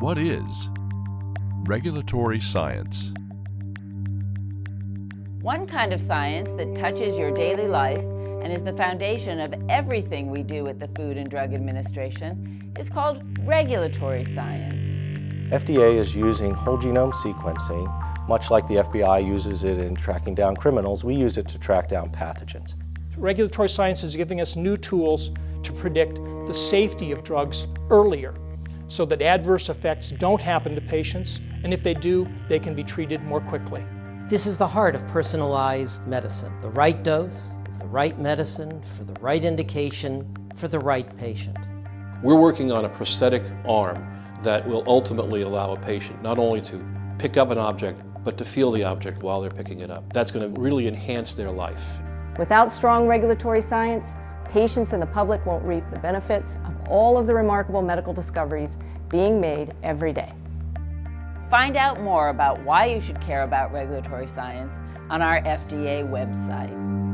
What is regulatory science? One kind of science that touches your daily life and is the foundation of everything we do at the Food and Drug Administration is called regulatory science. FDA is using whole genome sequencing, much like the FBI uses it in tracking down criminals, we use it to track down pathogens. Regulatory science is giving us new tools to predict the safety of drugs earlier so that adverse effects don't happen to patients, and if they do, they can be treated more quickly. This is the heart of personalized medicine. The right dose, the right medicine, for the right indication, for the right patient. We're working on a prosthetic arm that will ultimately allow a patient not only to pick up an object, but to feel the object while they're picking it up. That's going to really enhance their life. Without strong regulatory science, patients and the public won't reap the benefits of all of the remarkable medical discoveries being made every day. Find out more about why you should care about regulatory science on our FDA website.